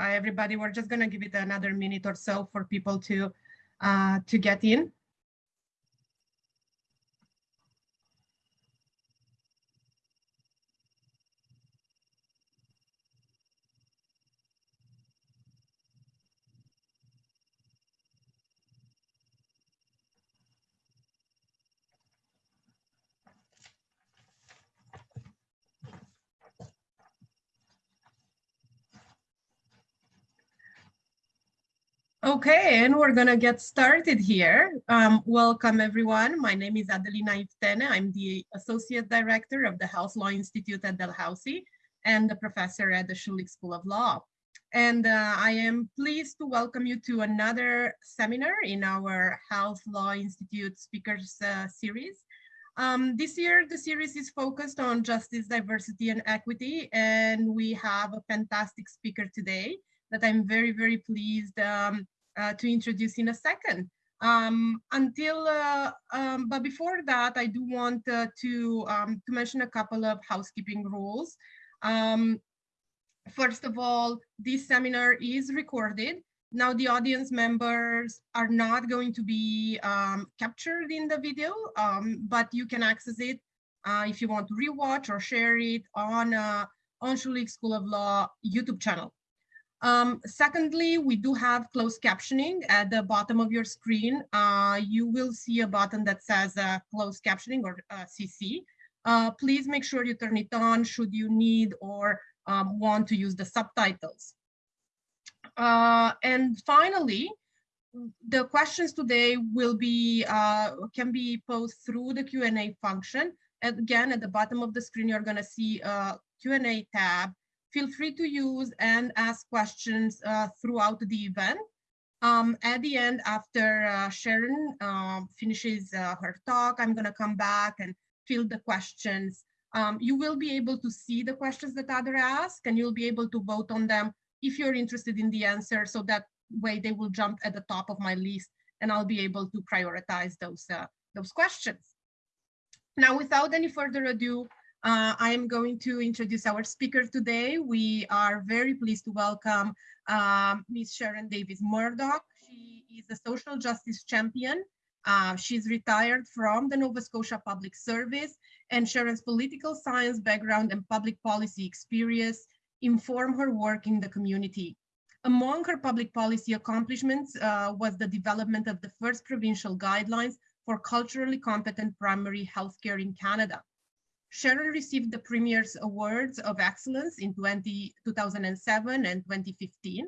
Hi, everybody. We're just going to give it another minute or so for people to uh, to get in. Okay, and we're gonna get started here. Um, welcome everyone. My name is Adelina Iftene. I'm the Associate Director of the Health Law Institute at Dalhousie and the professor at the Schulich School of Law. And uh, I am pleased to welcome you to another seminar in our Health Law Institute Speakers uh, series. Um, this year, the series is focused on justice, diversity, and equity, and we have a fantastic speaker today that I'm very, very pleased um, uh, to introduce in a second. Um, until, uh, um, but before that, I do want uh, to, um, to mention a couple of housekeeping rules. Um, first of all, this seminar is recorded. Now the audience members are not going to be um, captured in the video, but you can access it uh, if you want to rewatch or share it on, uh, on Schulich School of Law YouTube channel. Um, secondly, we do have closed captioning at the bottom of your screen. Uh, you will see a button that says uh, closed captioning or uh, CC. Uh, please make sure you turn it on should you need or um, want to use the subtitles. Uh, and finally, the questions today will be uh, can be posed through the Q&A function. Again, at the bottom of the screen, you're going to see a Q&A tab feel free to use and ask questions uh, throughout the event. Um, at the end, after uh, Sharon uh, finishes her talk, I'm going to come back and field the questions. Um, you will be able to see the questions that others ask, and you'll be able to vote on them if you're interested in the answer, so that way they will jump at the top of my list, and I'll be able to prioritize those, uh, those questions. Now, without any further ado, uh, I am going to introduce our speaker today. We are very pleased to welcome um, Ms. Sharon Davis Murdoch. She is a social justice champion. Uh, she's retired from the Nova Scotia Public Service and Sharon's political science background and public policy experience inform her work in the community. Among her public policy accomplishments uh, was the development of the first provincial guidelines for culturally competent primary healthcare in Canada. Sharon received the Premier's Awards of Excellence in 20, 2007 and 2015.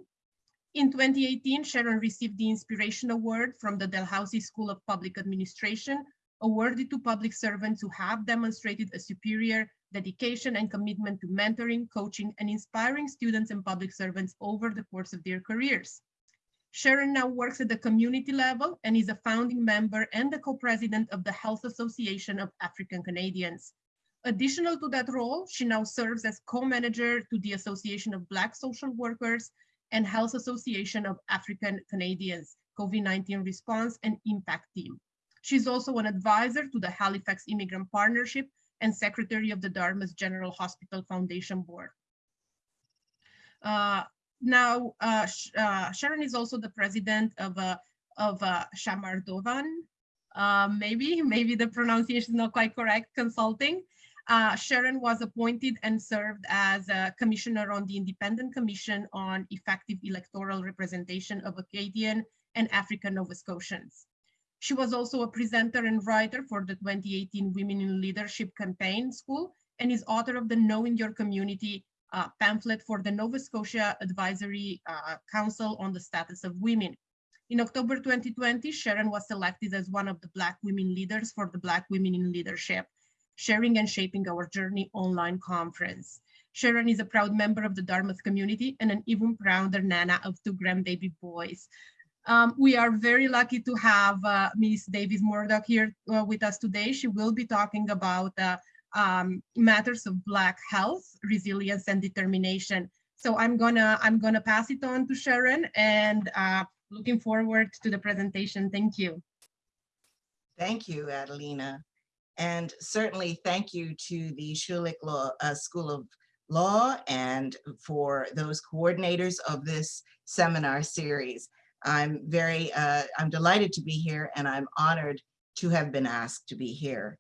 In 2018, Sharon received the Inspiration Award from the Dalhousie School of Public Administration, awarded to public servants who have demonstrated a superior dedication and commitment to mentoring, coaching, and inspiring students and public servants over the course of their careers. Sharon now works at the community level and is a founding member and the co-president of the Health Association of African Canadians. Additional to that role, she now serves as co-manager to the Association of Black Social Workers and Health Association of African Canadians, COVID-19 Response and Impact Team. She's also an advisor to the Halifax Immigrant Partnership and secretary of the Dartmouth General Hospital Foundation Board. Uh, now, uh, uh, Sharon is also the president of, uh, of uh, Shamardovan, uh, maybe, maybe the pronunciation is not quite correct, consulting, uh, Sharon was appointed and served as a commissioner on the Independent Commission on Effective Electoral Representation of Acadian and African Nova Scotians. She was also a presenter and writer for the 2018 Women in Leadership Campaign School and is author of the Knowing Your Community uh, pamphlet for the Nova Scotia Advisory uh, Council on the Status of Women. In October 2020, Sharon was selected as one of the Black women leaders for the Black Women in Leadership Sharing and Shaping Our Journey online conference. Sharon is a proud member of the Dartmouth community and an even prouder nana of two grandbaby boys. Um, we are very lucky to have uh, Ms. Davis Murdoch here uh, with us today. She will be talking about uh, um, matters of Black health, resilience, and determination. So I'm gonna I'm gonna pass it on to Sharon and uh, looking forward to the presentation. Thank you. Thank you, Adelina. And certainly thank you to the Schulich Law uh, School of law and for those coordinators of this seminar series. I'm very, uh, I'm delighted to be here and I'm honored to have been asked to be here.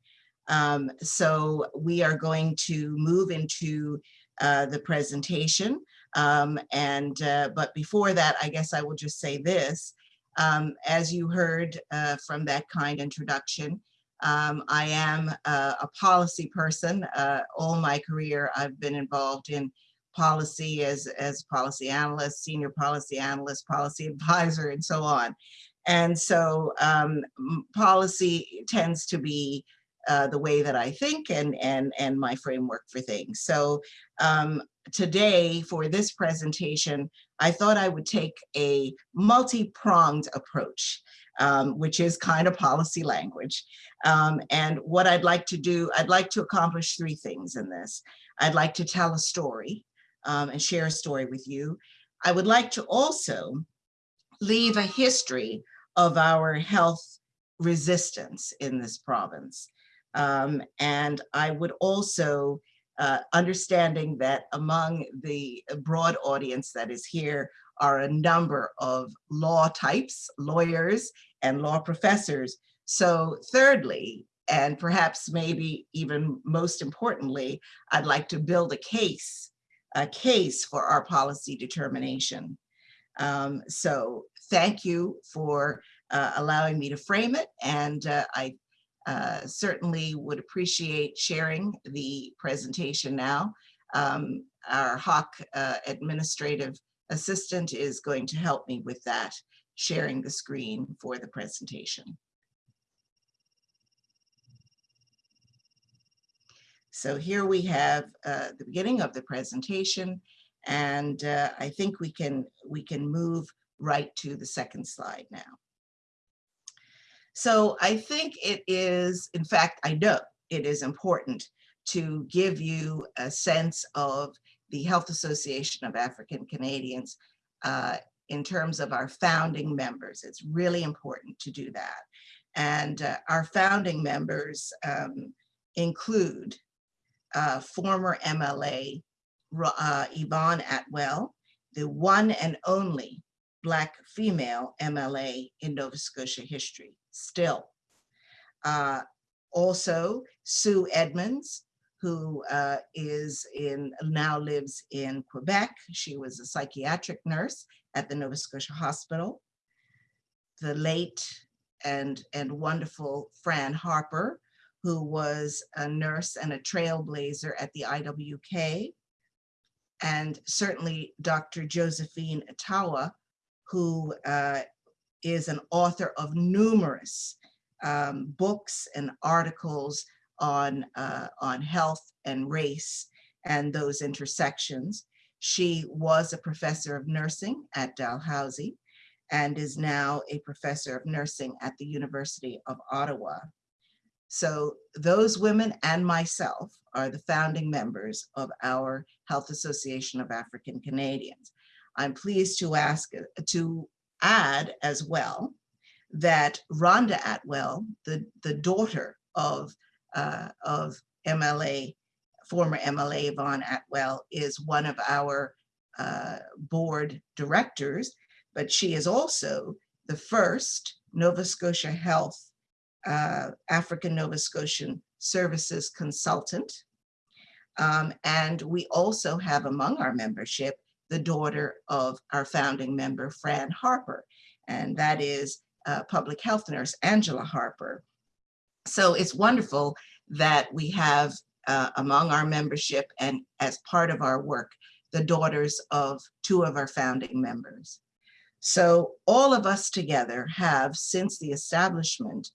Um, so we are going to move into uh, the presentation. Um, and, uh, but before that, I guess I will just say this. Um, as you heard uh, from that kind introduction, um, I am a, a policy person. Uh, all my career, I've been involved in policy as, as policy analyst, senior policy analyst, policy advisor, and so on. And so um, policy tends to be uh, the way that I think and, and, and my framework for things. So um, today for this presentation, I thought I would take a multi-pronged approach, um, which is kind of policy language. Um, and what I'd like to do, I'd like to accomplish three things in this. I'd like to tell a story um, and share a story with you. I would like to also leave a history of our health resistance in this province. Um, and I would also, uh, understanding that among the broad audience that is here are a number of law types, lawyers and law professors. So thirdly, and perhaps maybe even most importantly, I'd like to build a case, a case for our policy determination. Um, so thank you for uh, allowing me to frame it. And uh, I uh, certainly would appreciate sharing the presentation now. Um, our HAAC uh, administrative assistant is going to help me with that, sharing the screen for the presentation. So here we have uh, the beginning of the presentation, and uh, I think we can we can move right to the second slide now. So I think it is, in fact, I know it is important to give you a sense of the Health Association of African Canadians uh, in terms of our founding members. It's really important to do that. And uh, our founding members um, include uh, former MLA uh, Yvonne Atwell, the one and only Black female MLA in Nova Scotia history still. Uh, also, Sue Edmonds, who uh, is in now lives in Quebec. She was a psychiatric nurse at the Nova Scotia Hospital. The late and, and wonderful Fran Harper, who was a nurse and a trailblazer at the IWK. And certainly Dr. Josephine Etowa, who uh, is an author of numerous um, books and articles on, uh, on health and race and those intersections. She was a professor of nursing at Dalhousie and is now a professor of nursing at the University of Ottawa. So those women and myself are the founding members of our Health Association of African Canadians. I'm pleased to ask to add as well that Rhonda Atwell, the, the daughter of, uh, of MLA, former MLA Yvonne Atwell, is one of our uh, board directors, but she is also the first Nova Scotia Health uh, African Nova Scotian Services consultant. Um, and we also have among our membership the daughter of our founding member, Fran Harper, and that is uh, public health nurse, Angela Harper. So it's wonderful that we have uh, among our membership and as part of our work, the daughters of two of our founding members. So all of us together have, since the establishment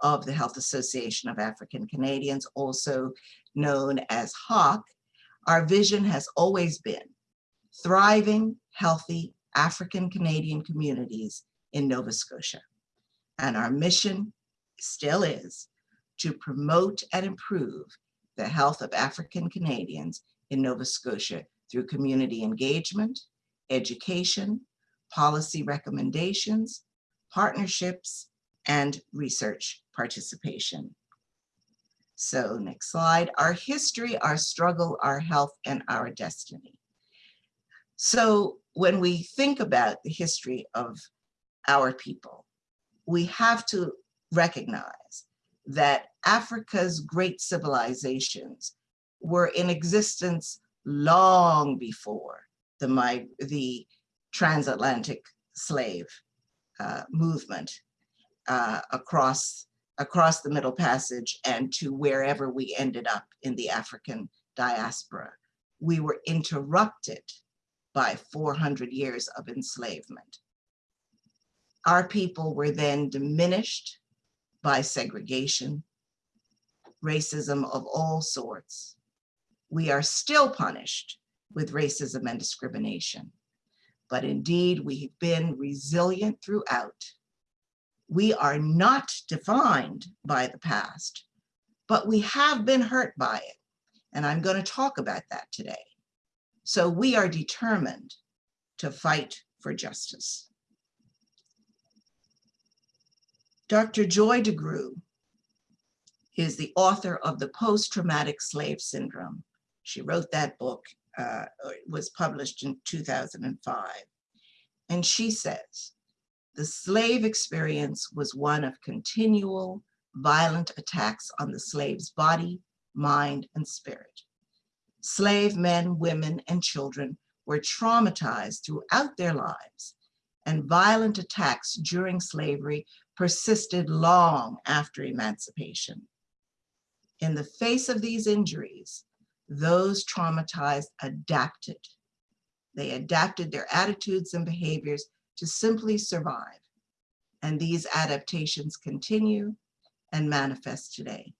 of the Health Association of African Canadians, also known as HAAC, our vision has always been thriving, healthy African Canadian communities in Nova Scotia. And our mission still is to promote and improve the health of African Canadians in Nova Scotia through community engagement, education, policy recommendations, partnerships, and research participation. So next slide, our history, our struggle, our health, and our destiny. So when we think about the history of our people, we have to recognize that Africa's great civilizations were in existence long before the, the transatlantic slave uh, movement uh, across, across the Middle Passage and to wherever we ended up in the African diaspora. We were interrupted by 400 years of enslavement. Our people were then diminished by segregation, racism of all sorts. We are still punished with racism and discrimination. But indeed, we've been resilient throughout. We are not defined by the past, but we have been hurt by it. And I'm going to talk about that today. So we are determined to fight for justice. Dr. Joy DeGruy is the author of The Post-Traumatic Slave Syndrome. She wrote that book, uh, was published in 2005. And she says, the slave experience was one of continual violent attacks on the slave's body, mind, and spirit. Slave men, women, and children were traumatized throughout their lives, and violent attacks during slavery persisted long after emancipation. In the face of these injuries, those traumatized adapted. They adapted their attitudes and behaviors to simply survive. And these adaptations continue and manifest today.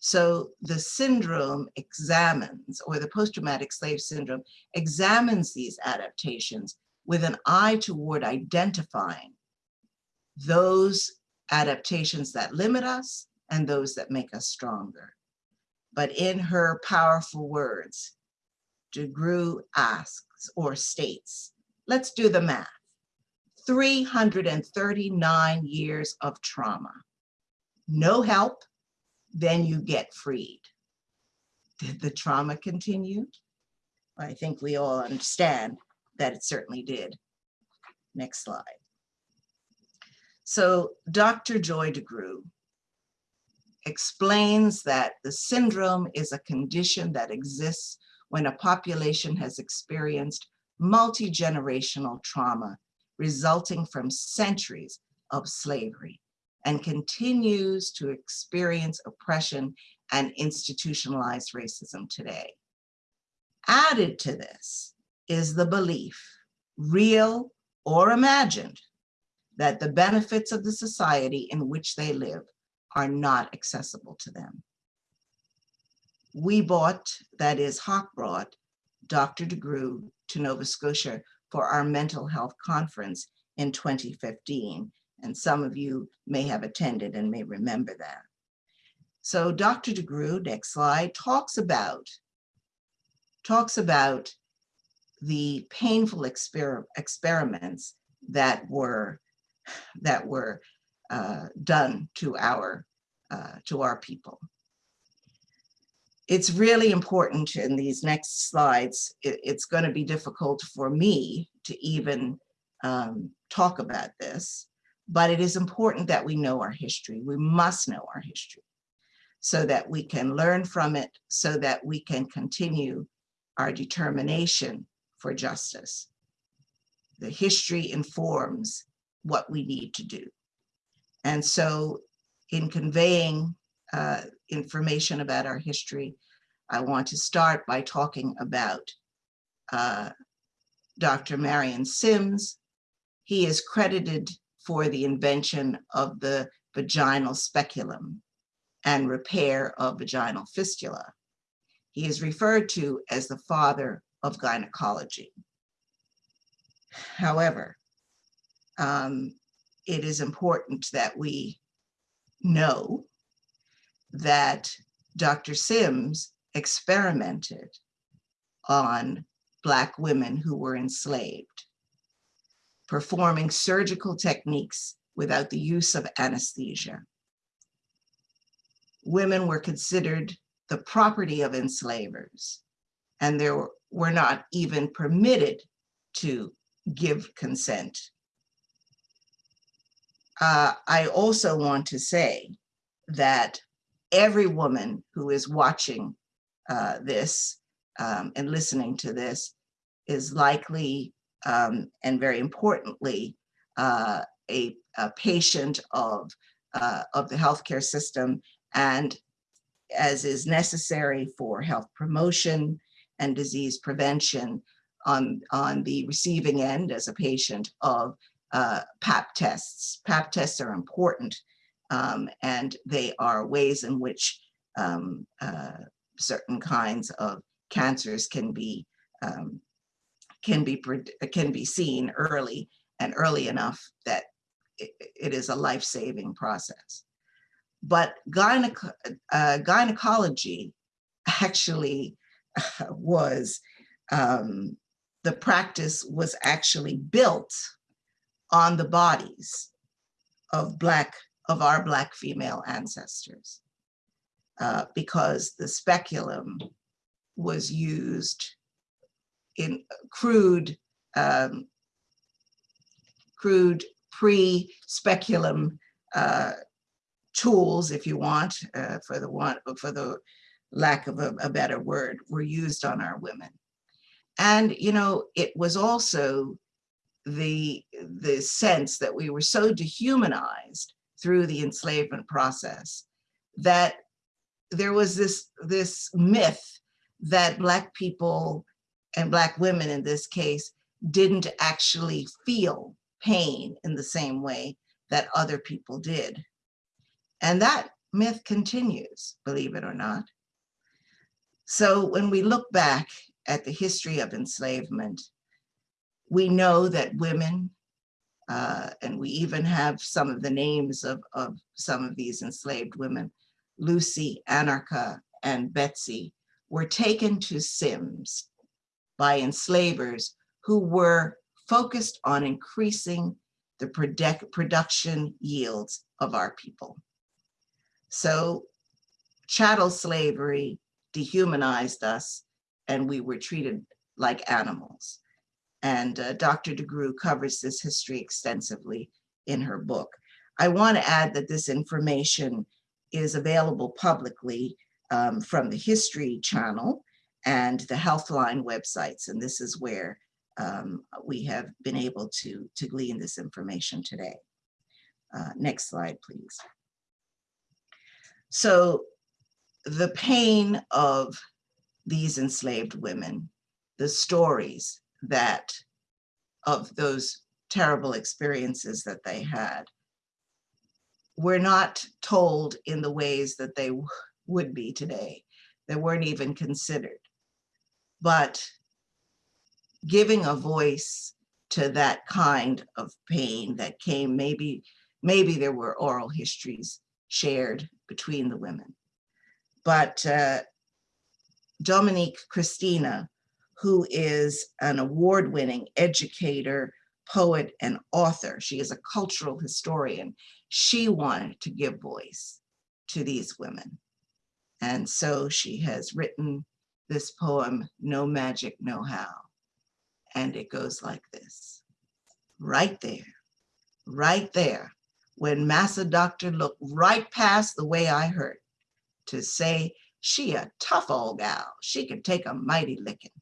So the syndrome examines, or the post-traumatic slave syndrome examines these adaptations with an eye toward identifying those adaptations that limit us and those that make us stronger. But in her powerful words, DeGruy asks or states, let's do the math. 339 years of trauma. No help, then you get freed. Did the trauma continue? I think we all understand that it certainly did. Next slide. So Dr. Joy DeGruy explains that the syndrome is a condition that exists when a population has experienced multi-generational trauma resulting from centuries of slavery and continues to experience oppression and institutionalized racism today. Added to this is the belief, real or imagined, that the benefits of the society in which they live are not accessible to them. We bought, that is HAAC brought, Dr. DeGruy to Nova Scotia for our mental health conference in 2015. And some of you may have attended and may remember that. So Dr. DeGruy, next slide, talks about, talks about the painful exper experiments that were, that were uh, done to our, uh, to our people. It's really important in these next slides, it, it's going to be difficult for me to even um, talk about this, but it is important that we know our history. We must know our history so that we can learn from it, so that we can continue our determination for justice. The history informs what we need to do. And so in conveying uh, information about our history, I want to start by talking about uh, Dr. Marion Sims. He is credited for the invention of the vaginal speculum and repair of vaginal fistula. He is referred to as the father of gynecology. However, um, it is important that we know that Dr. Sims experimented on Black women who were enslaved, performing surgical techniques without the use of anesthesia. women were considered the property of enslavers, and they were, were not even permitted to give consent. Uh, I also want to say that every woman who is watching uh, this um, and listening to this is likely um, and very importantly uh, a, a, patient of, uh, of the healthcare system and as is necessary for health promotion and disease prevention on, on the receiving end as a patient of uh, PAP tests. PAP tests are important um, and they are ways in which um, uh, certain kinds of cancers can be um, can be can be seen early and early enough that it, it is a life-saving process. But uh, gynecology actually was um, the practice was actually built on the bodies of black of our black female ancestors uh, because the speculum was used in crude um, crude pre-speculum uh, tools, if you want, uh, for the one for the lack of a, a better word, were used on our women. And, you know, it was also the, the sense that we were so dehumanized through the enslavement process that there was this, this myth that Black people and Black women in this case didn't actually feel pain in the same way that other people did. And that myth continues, believe it or not. So when we look back at the history of enslavement, we know that women, uh, and we even have some of the names of, of some of these enslaved women, Lucy, Anarcha, and Betsy, were taken to Sims by enslavers who were focused on increasing the product production yields of our people. So chattel slavery dehumanized us and we were treated like animals. And uh, Dr. DeGruy covers this history extensively in her book. I want to add that this information is available publicly um, from the History Channel and the Healthline websites. And this is where um, we have been able to, to glean this information today. Uh, next slide, please. So the pain of these enslaved women, the stories that of those terrible experiences that they had were not told in the ways that they would be today. They weren't even considered. But giving a voice to that kind of pain that came, maybe, maybe there were oral histories shared between the women. But uh, Dominique Christina, who is an award-winning educator, poet, and author. She is a cultural historian. She wanted to give voice to these women. And so she has written this poem, No Magic, No How. And it goes like this. Right there, right there, when Massa Doctor looked right past the way I hurt to say, she a tough old gal, she can take a mighty licking.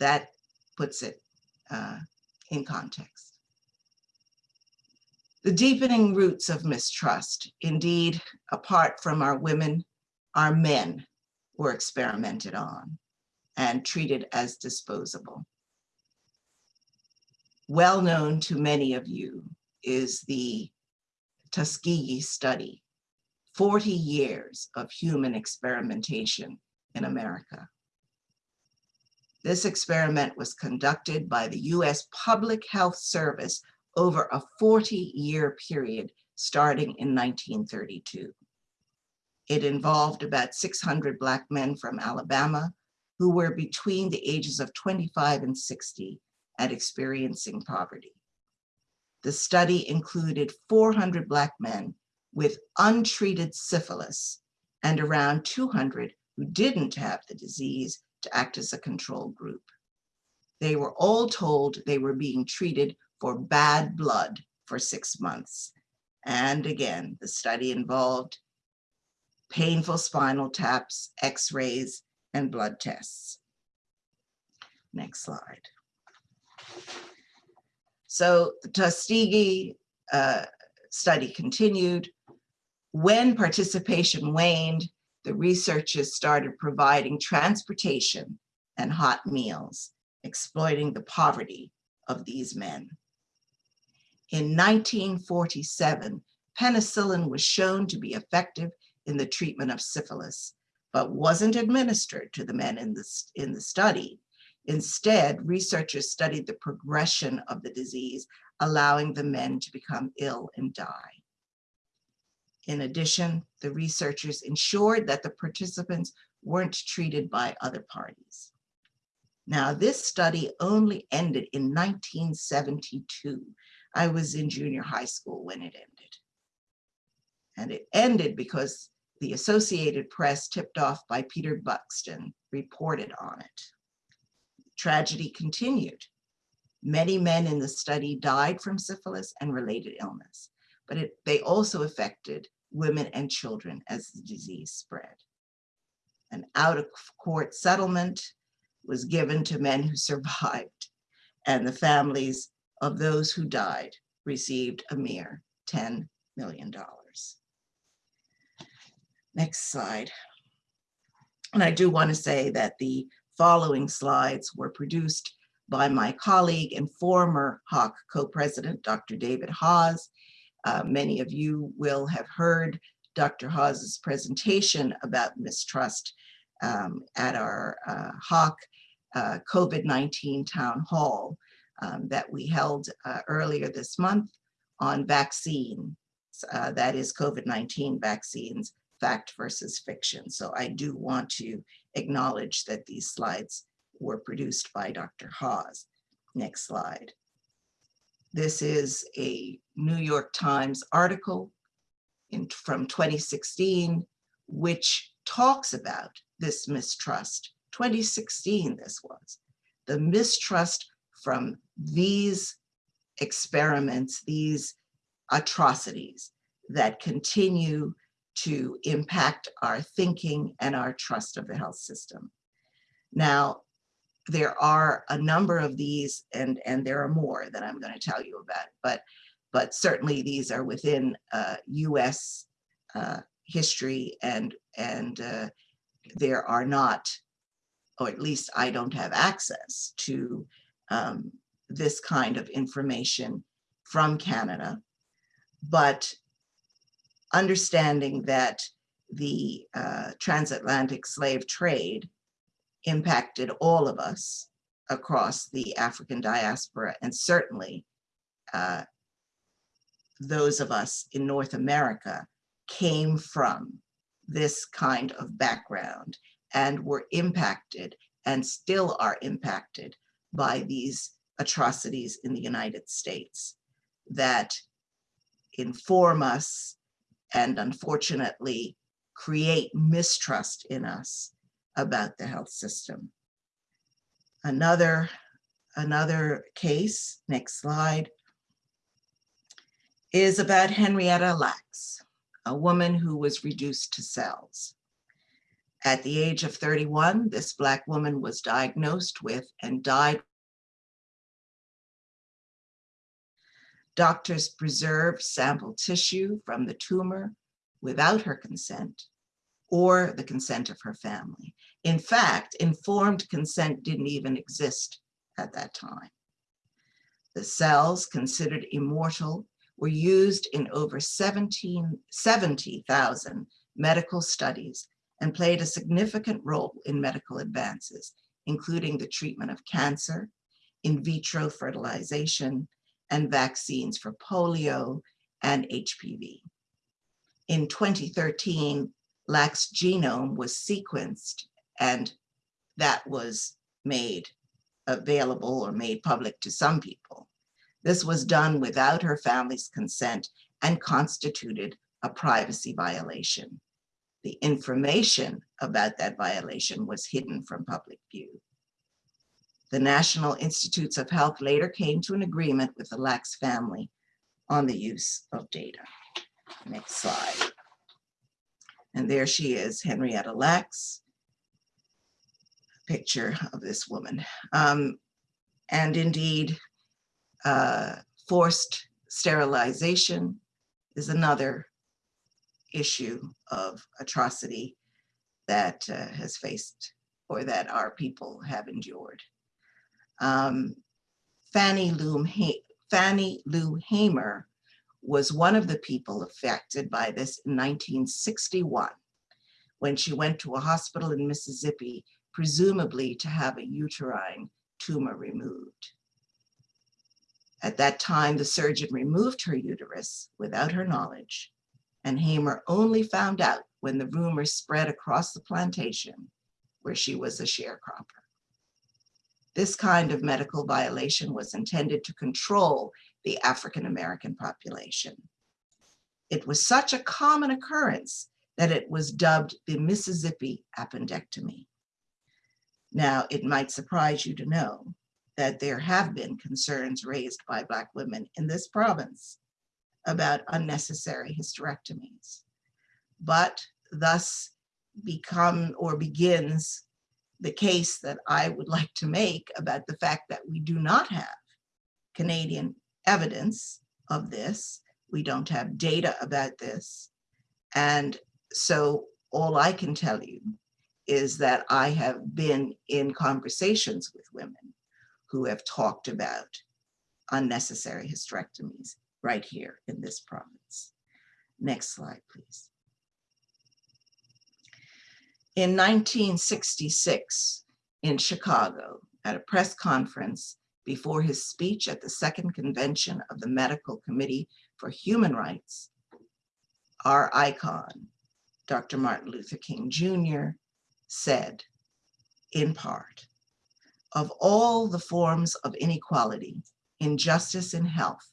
That puts it uh, in context. The deepening roots of mistrust, indeed, apart from our women, our men were experimented on and treated as disposable. Well known to many of you is the Tuskegee study, 40 years of human experimentation in America. This experiment was conducted by the US Public Health Service over a 40 year period starting in 1932. It involved about 600 Black men from Alabama who were between the ages of 25 and 60 and experiencing poverty. The study included 400 Black men with untreated syphilis and around 200 who didn't have the disease to act as a control group. They were all told they were being treated for bad blood for six months. And again, the study involved painful spinal taps, x-rays, and blood tests. Next slide. So the Tuskegee uh, study continued. When participation waned, the researchers started providing transportation and hot meals, exploiting the poverty of these men. In 1947, penicillin was shown to be effective in the treatment of syphilis, but wasn't administered to the men in the, in the study. Instead, researchers studied the progression of the disease, allowing the men to become ill and die. In addition, the researchers ensured that the participants weren't treated by other parties. Now, this study only ended in 1972. I was in junior high school when it ended. And it ended because the Associated Press, tipped off by Peter Buxton, reported on it. Tragedy continued. Many men in the study died from syphilis and related illness but it, they also affected women and children as the disease spread. An out-of-court settlement was given to men who survived, and the families of those who died received a mere $10 million. Next slide. And I do want to say that the following slides were produced by my colleague and former HAAC co-president, Dr. David Haase, uh, many of you will have heard Dr. Haase's presentation about mistrust um, at our uh, HAAC uh, COVID-19 town hall um, that we held uh, earlier this month on vaccine, uh, that is COVID-19 vaccines, fact versus fiction. So I do want to acknowledge that these slides were produced by Dr. Haase. Next slide. This is a New York Times article in, from 2016, which talks about this mistrust. 2016 this was. The mistrust from these experiments, these atrocities that continue to impact our thinking and our trust of the health system. Now, there are a number of these and and there are more that I'm going to tell you about but but certainly these are within uh, US uh, history and and uh, there are not or at least I don't have access to um, this kind of information from Canada. But understanding that the uh, transatlantic slave trade impacted all of us across the African diaspora and certainly uh, those of us in North America came from this kind of background and were impacted and still are impacted by these atrocities in the United States that inform us and unfortunately create mistrust in us about the health system. Another, another case, next slide, is about Henrietta Lacks, a woman who was reduced to cells. At the age of 31, this Black woman was diagnosed with and died. Doctors preserved sample tissue from the tumor without her consent or the consent of her family. In fact, informed consent didn't even exist at that time. The cells considered immortal were used in over 70,000 medical studies and played a significant role in medical advances, including the treatment of cancer, in vitro fertilization, and vaccines for polio and HPV. In 2013, Lacks' genome was sequenced and that was made available or made public to some people. This was done without her family's consent and constituted a privacy violation. The information about that violation was hidden from public view. The National Institutes of Health later came to an agreement with the Lacks family on the use of data. Next slide. And there she is, Henrietta Lacks. Picture of this woman. Um, and indeed, uh, forced sterilization is another issue of atrocity that uh, has faced or that our people have endured. Um, Fannie Lou, ha Fannie Lou Hamer was one of the people affected by this in 1961 when she went to a hospital in Mississippi, presumably to have a uterine tumor removed. At that time, the surgeon removed her uterus without her knowledge, and Hamer only found out when the rumor spread across the plantation where she was a sharecropper. This kind of medical violation was intended to control the African-American population. It was such a common occurrence that it was dubbed the Mississippi appendectomy. Now, it might surprise you to know that there have been concerns raised by Black women in this province about unnecessary hysterectomies, but thus become or begins the case that I would like to make about the fact that we do not have Canadian evidence of this. We don't have data about this. And so all I can tell you is that I have been in conversations with women who have talked about unnecessary hysterectomies right here in this province. Next slide, please. In 1966, in Chicago, at a press conference before his speech at the second convention of the Medical Committee for Human Rights, our icon, Dr. Martin Luther King Jr., said, in part, of all the forms of inequality, injustice in health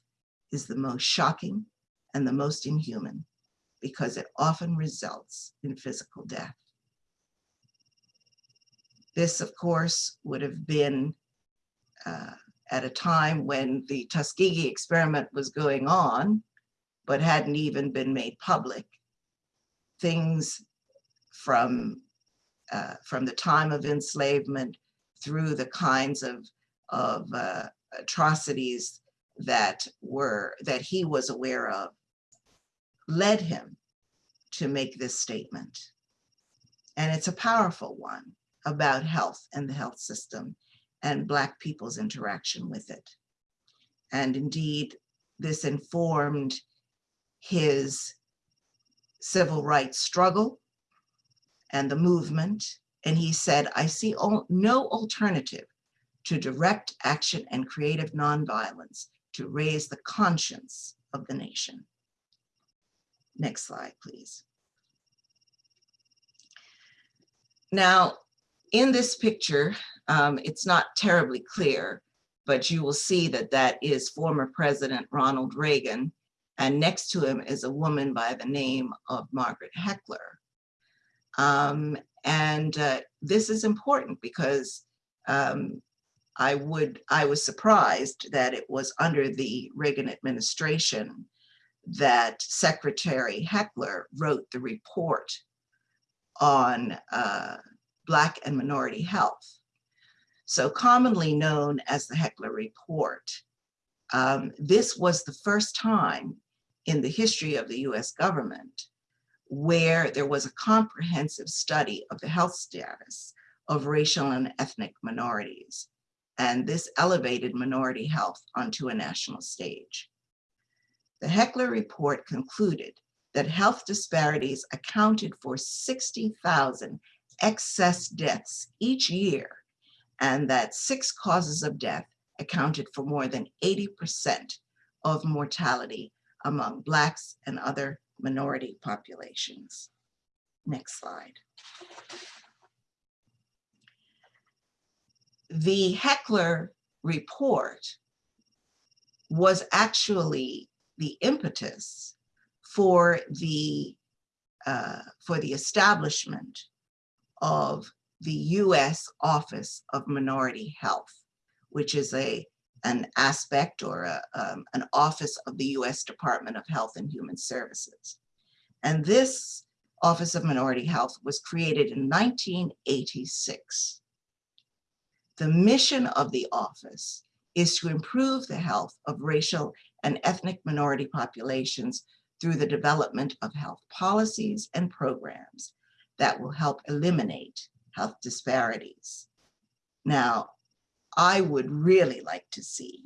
is the most shocking and the most inhuman because it often results in physical death. This, of course, would have been uh, at a time when the Tuskegee experiment was going on, but hadn't even been made public. Things from, uh, from the time of enslavement through the kinds of, of uh, atrocities that were, that he was aware of, led him to make this statement. And it's a powerful one about health and the health system and Black people's interaction with it. And indeed, this informed his civil rights struggle and the movement. And he said, I see no alternative to direct action and creative nonviolence to raise the conscience of the nation. Next slide, please. Now, in this picture, um, it's not terribly clear, but you will see that that is former President Ronald Reagan. And next to him is a woman by the name of Margaret Heckler. Um, and uh, this is important because um, I would, I was surprised that it was under the Reagan administration that Secretary Heckler wrote the report on uh, Black and minority health. So commonly known as the Heckler Report. Um, this was the first time in the history of the US government where there was a comprehensive study of the health status of racial and ethnic minorities. And this elevated minority health onto a national stage. The Heckler report concluded that health disparities accounted for 60,000 excess deaths each year, and that six causes of death accounted for more than 80% of mortality among Blacks and other minority populations. Next slide. The Heckler report was actually the impetus for the uh, for the establishment of the U.S. Office of Minority Health, which is a an aspect or a, um, an office of the U.S. Department of Health and Human Services. And this Office of Minority Health was created in 1986. The mission of the office is to improve the health of racial and ethnic minority populations through the development of health policies and programs that will help eliminate health disparities. Now, I would really like to see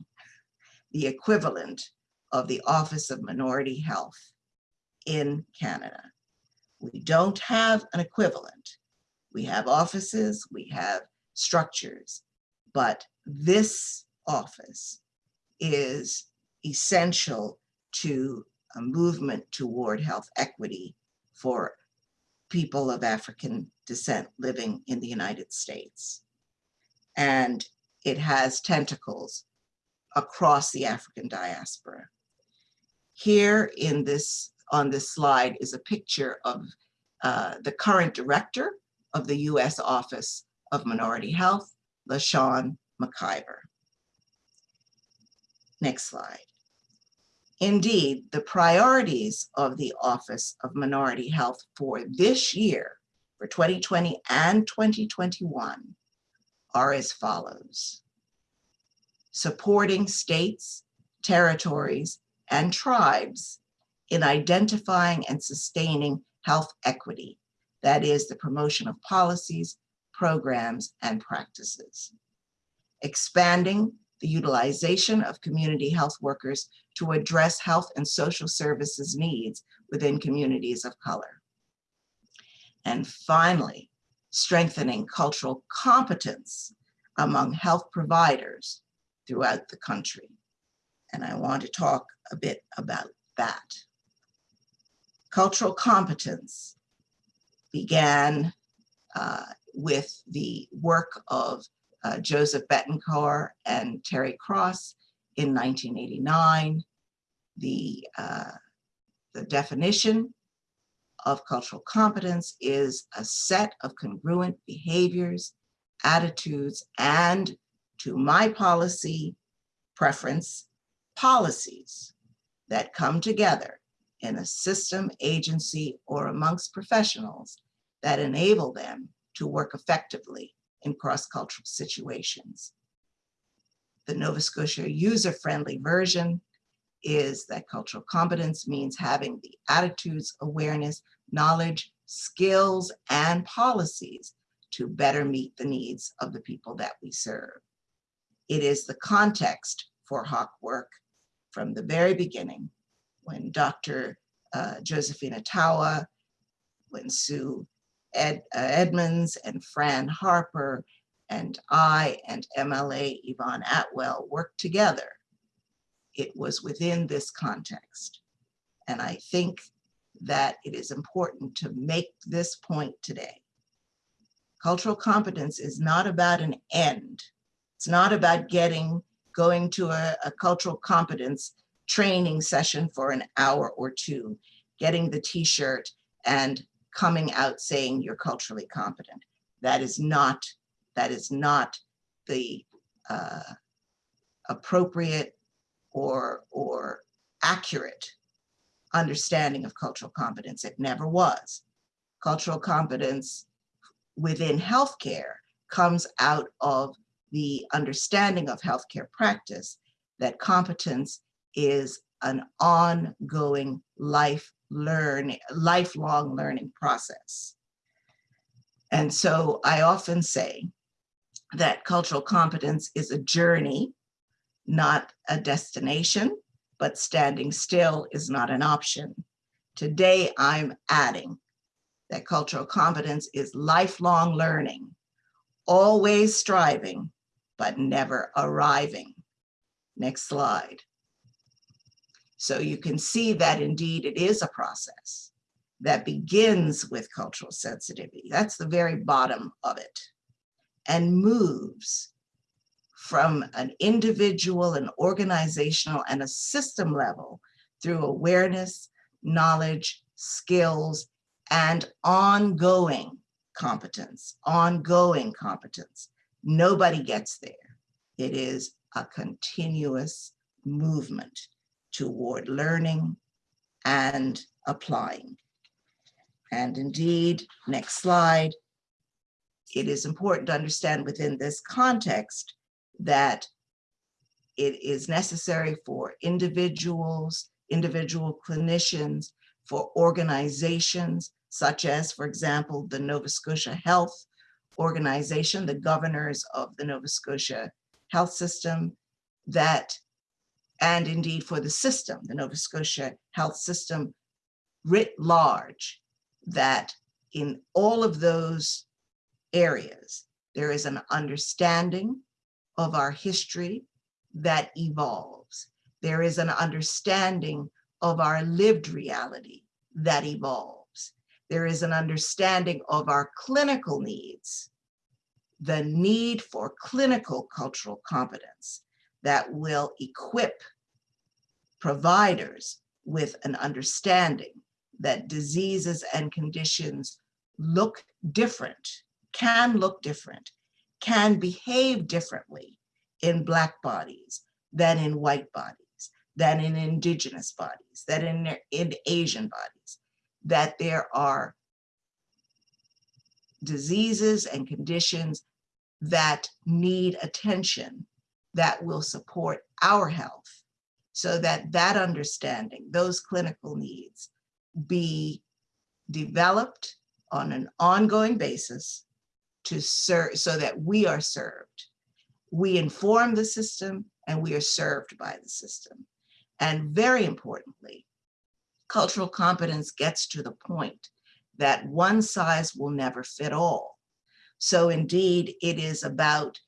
the equivalent of the Office of Minority Health in Canada. We don't have an equivalent. We have offices, we have structures, but this office is essential to a movement toward health equity for people of African descent living in the United States. And it has tentacles across the African diaspora. Here in this, on this slide is a picture of uh, the current director of the US Office of Minority Health, LaShawn McIver. Next slide. Indeed, the priorities of the Office of Minority Health for this year, for 2020 and 2021, are as follows. Supporting states, territories, and tribes in identifying and sustaining health equity, that is the promotion of policies, programs, and practices. Expanding the utilization of community health workers to address health and social services needs within communities of color. And finally, strengthening cultural competence among health providers throughout the country. And I want to talk a bit about that. Cultural competence began uh, with the work of uh, Joseph Betancourt and Terry Cross in 1989. The, uh, the definition of cultural competence is a set of congruent behaviors, attitudes, and to my policy preference, policies that come together in a system, agency, or amongst professionals that enable them to work effectively in cross-cultural situations. The Nova Scotia user-friendly version is that cultural competence means having the attitudes, awareness, knowledge, skills, and policies to better meet the needs of the people that we serve. It is the context for HAAC work from the very beginning when Dr. Uh, Josephine Etowa, when Sue Ed, uh, Edmonds and Fran Harper and I and MLA Yvonne Atwell worked together. It was within this context. And I think that it is important to make this point today. Cultural competence is not about an end. It's not about getting, going to a, a cultural competence training session for an hour or two, getting the t-shirt and coming out saying you're culturally competent. That is not, that is not the uh, appropriate or, or accurate understanding of cultural competence. It never was. Cultural competence within healthcare comes out of the understanding of healthcare practice that competence is an ongoing life learn, lifelong learning process. And so I often say that cultural competence is a journey, not a destination, but standing still is not an option. Today, I'm adding that cultural competence is lifelong learning, always striving, but never arriving. Next slide. So you can see that indeed it is a process that begins with cultural sensitivity. That's the very bottom of it and moves from an individual an organizational and a system level through awareness, knowledge, skills, and ongoing competence, ongoing competence. Nobody gets there. It is a continuous movement toward learning and applying. And indeed, next slide, it is important to understand within this context that it is necessary for individuals, individual clinicians, for organizations, such as, for example, the Nova Scotia Health Organization, the governors of the Nova Scotia Health System, that, and indeed for the system, the Nova Scotia Health System writ large, that in all of those areas, there is an understanding of our history that evolves. There is an understanding of our lived reality that evolves. There is an understanding of our clinical needs, the need for clinical cultural competence that will equip providers with an understanding that diseases and conditions look different, can look different, can behave differently in Black bodies than in white bodies, than in indigenous bodies, than in, in Asian bodies, that there are diseases and conditions that need attention that will support our health so that that understanding, those clinical needs be developed on an ongoing basis to serve so that we are served. We inform the system and we are served by the system. And very importantly, cultural competence gets to the point that one size will never fit all. So indeed, it is about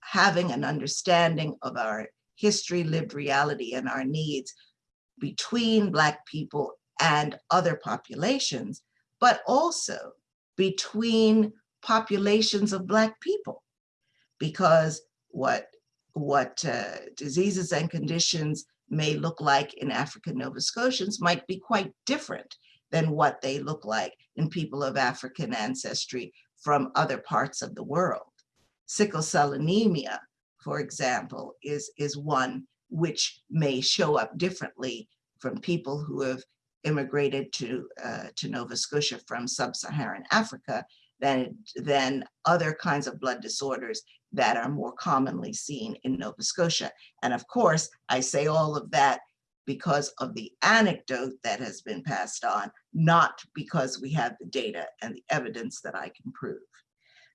having an understanding of our history, lived reality, and our needs between Black people and other populations, but also between populations of Black people. Because what, what uh, diseases and conditions may look like in African Nova Scotians might be quite different than what they look like in people of African ancestry from other parts of the world. Sickle cell anemia, for example, is, is one which may show up differently from people who have immigrated to, uh, to Nova Scotia from sub-Saharan Africa than, than other kinds of blood disorders that are more commonly seen in Nova Scotia. And of course, I say all of that because of the anecdote that has been passed on, not because we have the data and the evidence that I can prove.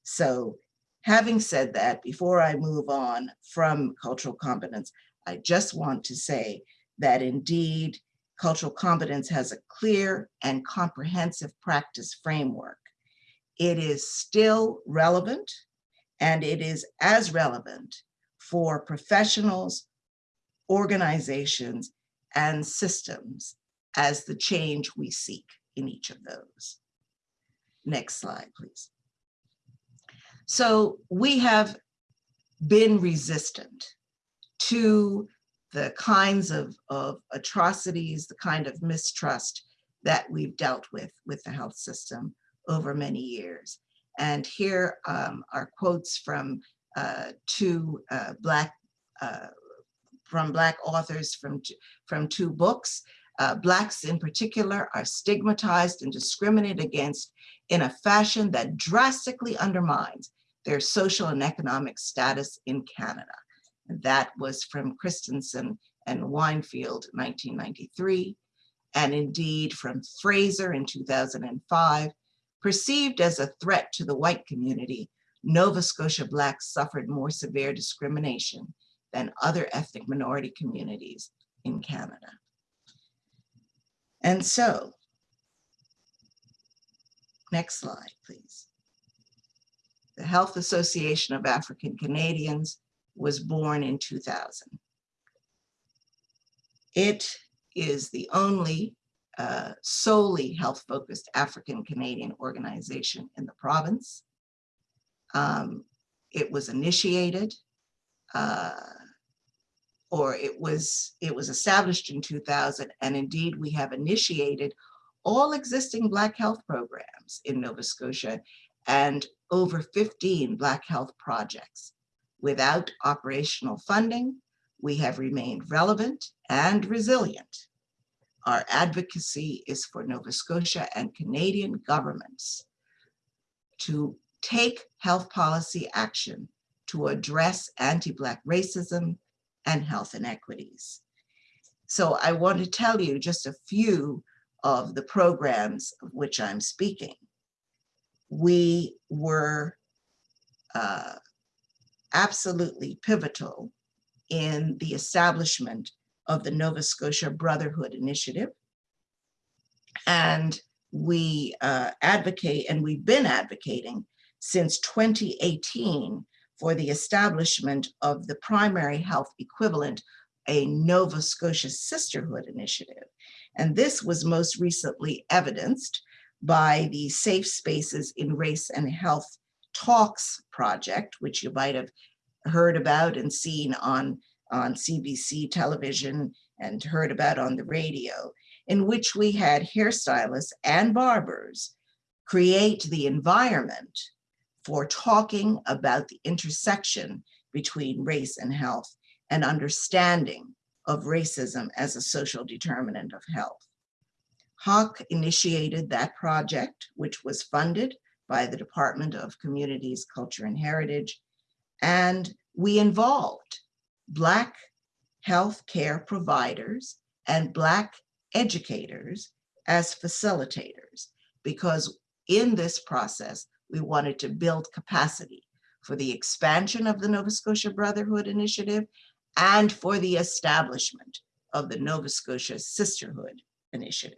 So having said that, before I move on from cultural competence, I just want to say that indeed cultural competence has a clear and comprehensive practice framework. It is still relevant and it is as relevant for professionals, organizations, and systems as the change we seek in each of those. Next slide, please. So we have been resistant to the kinds of, of atrocities, the kind of mistrust that we've dealt with with the health system over many years. And here um, are quotes from uh, two uh, Black uh, from Black authors from, from two books. Uh, Blacks in particular are stigmatized and discriminated against in a fashion that drastically undermines their social and economic status in Canada. And that was from Christensen and Weinfeld, 1993, and indeed from Fraser in 2005, perceived as a threat to the white community, Nova Scotia Blacks suffered more severe discrimination than other ethnic minority communities in Canada. And so, next slide, please. The Health Association of African Canadians was born in 2000. It is the only uh, solely health-focused African Canadian organization in the province. Um, it was initiated uh, or it was, it was established in 2000, and indeed we have initiated all existing Black health programs in Nova Scotia and over 15 Black health projects. Without operational funding, we have remained relevant and resilient. Our advocacy is for Nova Scotia and Canadian governments to take health policy action to address anti-Black racism and health inequities. So I want to tell you just a few of the programs of which I'm speaking. We were uh, absolutely pivotal in the establishment of the Nova Scotia Brotherhood Initiative. And we uh, advocate, and we've been advocating since 2018 for the establishment of the primary health equivalent, a Nova Scotia Sisterhood Initiative. And this was most recently evidenced by the Safe Spaces in Race and Health Talks project, which you might have heard about and seen on, on CBC television and heard about on the radio, in which we had hairstylists and barbers create the environment for talking about the intersection between race and health and understanding of racism as a social determinant of health. HAAC initiated that project, which was funded by the Department of Communities, Culture and Heritage, and we involved Black health care providers and Black educators as facilitators, because in this process, we wanted to build capacity for the expansion of the Nova Scotia Brotherhood Initiative and for the establishment of the Nova Scotia Sisterhood Initiative.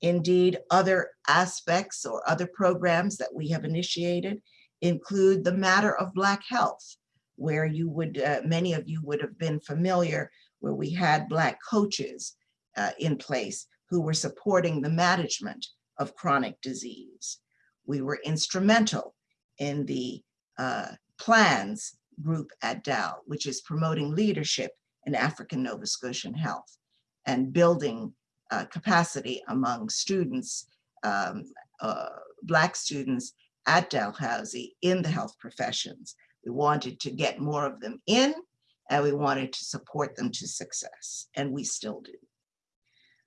Indeed, other aspects or other programs that we have initiated include the matter of Black health, where you would, uh, many of you would have been familiar, where we had Black coaches uh, in place who were supporting the management of chronic disease. We were instrumental in the uh, plans group at Dal, which is promoting leadership in African Nova Scotian health and building uh, capacity among students, um, uh, Black students at Dalhousie in the health professions. We wanted to get more of them in and we wanted to support them to success, and we still do.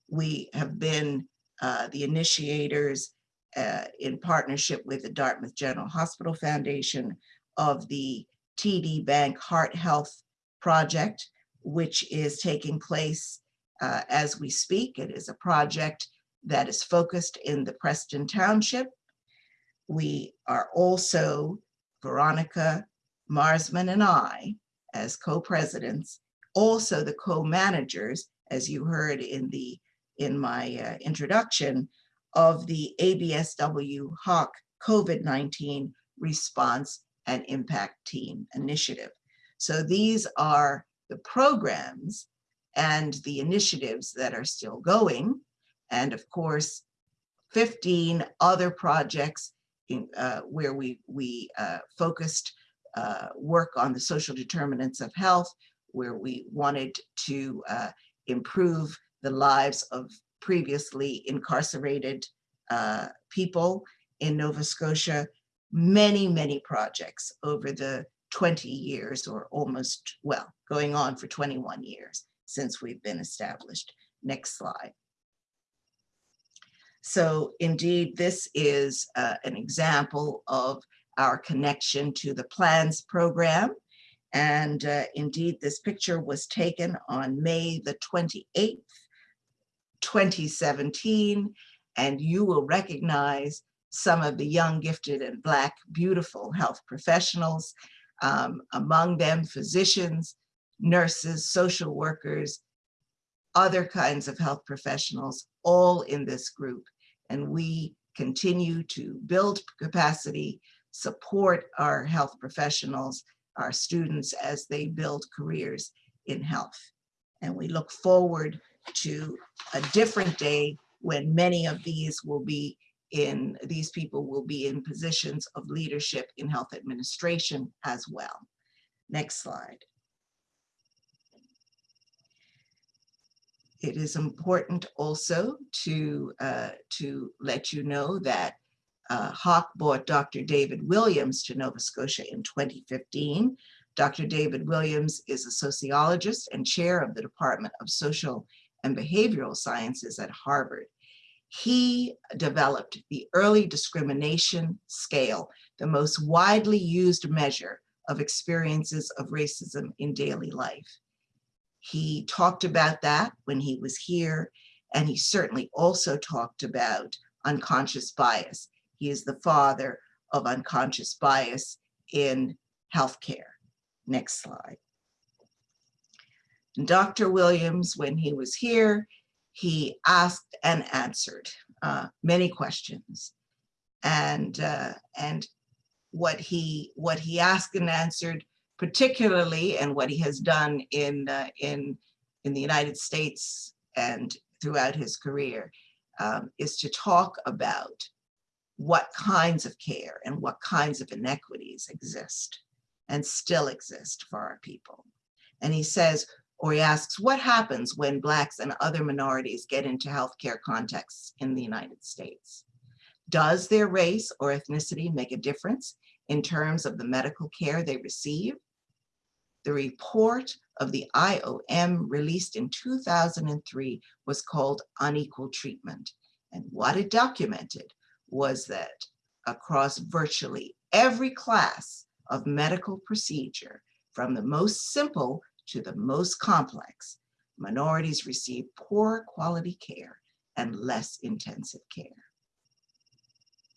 We have been uh, the initiators uh, in partnership with the Dartmouth General Hospital Foundation of the TD Bank Heart Health Project, which is taking place uh, as we speak. It is a project that is focused in the Preston Township. We are also, Veronica Marsman and I, as co-presidents, also the co-managers, as you heard in the in my uh, introduction, of the ABSW HAAC COVID-19 response and impact team initiative. So these are the programs and the initiatives that are still going. And of course, 15 other projects in, uh, where we, we uh, focused uh, work on the social determinants of health, where we wanted to uh, improve the lives of previously incarcerated uh, people in Nova Scotia, many, many projects over the 20 years or almost, well, going on for 21 years since we've been established. Next slide. So indeed, this is uh, an example of our connection to the PLANS program. And uh, indeed, this picture was taken on May the 28th, 2017, and you will recognize some of the young, gifted, and Black beautiful health professionals, um, among them physicians, nurses, social workers, other kinds of health professionals, all in this group. And we continue to build capacity, support our health professionals, our students as they build careers in health. And we look forward to a different day when many of these will be in, these people will be in positions of leadership in health administration as well. Next slide. it is important also to, uh, to let you know that uh, HAAC brought Dr. David Williams to Nova Scotia in 2015. Dr. David Williams is a sociologist and chair of the Department of Social and Behavioral Sciences at Harvard. He developed the early discrimination scale, the most widely used measure of experiences of racism in daily life. He talked about that when he was here, and he certainly also talked about unconscious bias. He is the father of unconscious bias in healthcare. Next slide. Dr. Williams, when he was here, he asked and answered uh, many questions. And, uh, and what he what he asked and answered particularly and what he has done in uh, in in the United States and throughout his career um, is to talk about what kinds of care and what kinds of inequities exist and still exist for our people. And he says, or he asks, what happens when Blacks and other minorities get into healthcare contexts in the United States? Does their race or ethnicity make a difference in terms of the medical care they receive? The report of the IOM released in 2003 was called Unequal Treatment. And what it documented was that across virtually every class of medical procedure, from the most simple to the most complex, minorities receive poor quality care and less intensive care.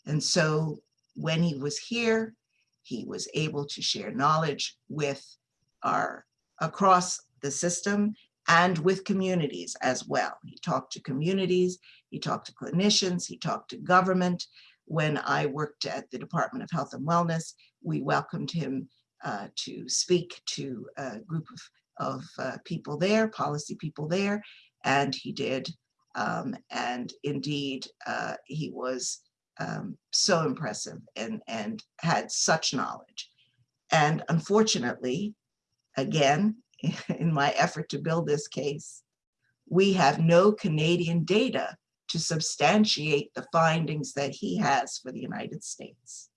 And so when he was here, he was able to share knowledge with our across the system and with communities as well. He talked to communities, he talked to clinicians, he talked to government. When I worked at the Department of Health and Wellness, we welcomed him uh, to speak to a group of, of uh, people there, policy people there, and he did. Um, and indeed, uh, he was um, so impressive and, and had such knowledge. And unfortunately, again, in my effort to build this case, we have no Canadian data to substantiate the findings that he has for the United States.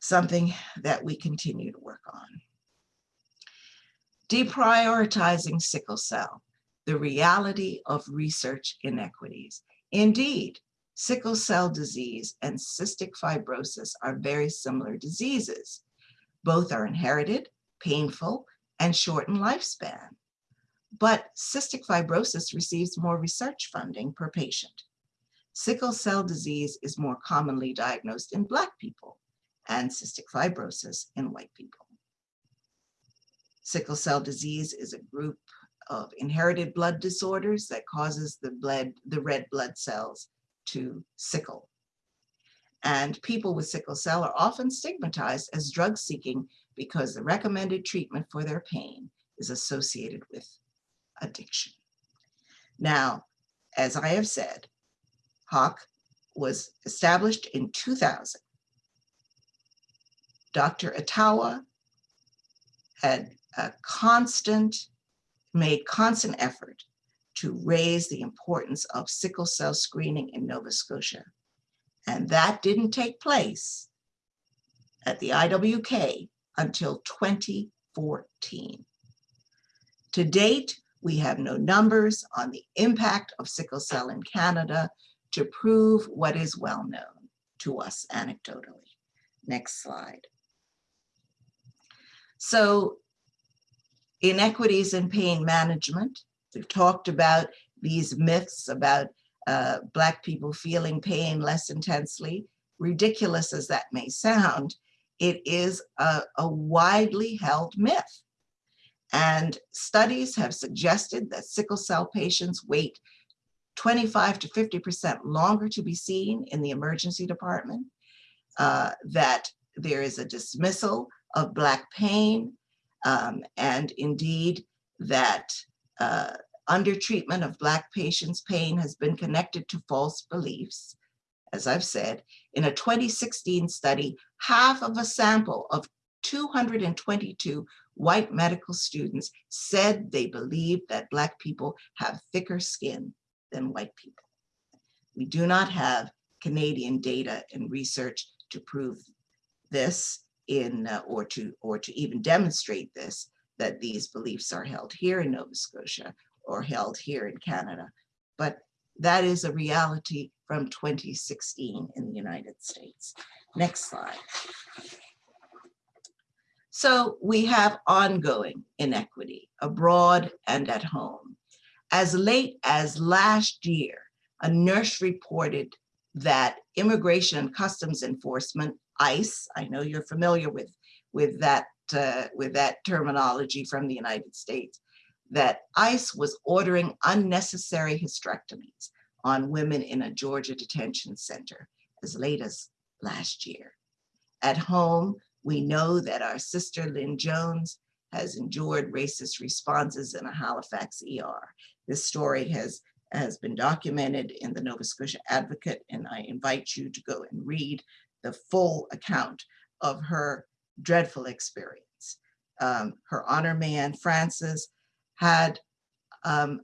Something that we continue to work on. Deprioritizing sickle cell, the reality of research inequities. Indeed, sickle cell disease and cystic fibrosis are very similar diseases. Both are inherited, painful, and shorten lifespan. But cystic fibrosis receives more research funding per patient. Sickle cell disease is more commonly diagnosed in Black people and cystic fibrosis in white people. Sickle cell disease is a group of inherited blood disorders that causes the blood, the red blood cells to sickle. And people with sickle cell are often stigmatized as drug seeking because the recommended treatment for their pain is associated with addiction. Now, as I have said, HAAC was established in 2000. Dr. Etowa had a constant, made constant effort to raise the importance of sickle cell screening in Nova Scotia. And that didn't take place at the IWK until 2014. To date, we have no numbers on the impact of sickle cell in Canada to prove what is well known to us anecdotally. Next slide. So inequities in pain management We've talked about these myths about uh, Black people feeling pain less intensely. Ridiculous as that may sound, it is a, a widely held myth. And studies have suggested that sickle cell patients wait 25 to 50% longer to be seen in the emergency department, uh, that there is a dismissal of Black pain, um, and indeed that uh, undertreatment of Black patients' pain has been connected to false beliefs. As I've said, in a 2016 study, half of a sample of 222 white medical students said they believe that Black people have thicker skin than white people. We do not have Canadian data and research to prove this in uh, or to or to even demonstrate this that these beliefs are held here in Nova Scotia or held here in Canada. But that is a reality from 2016 in the United States. Next slide. So we have ongoing inequity abroad and at home. As late as last year, a nurse reported that Immigration and Customs Enforcement, ICE, I know you're familiar with, with, that, uh, with that terminology from the United States, that ICE was ordering unnecessary hysterectomies on women in a Georgia detention center as late as last year. At home, we know that our sister Lynn Jones has endured racist responses in a Halifax ER. This story has, has been documented in the Nova Scotia Advocate, and I invite you to go and read the full account of her dreadful experience. Um, her honor Mayann, Francis, had um,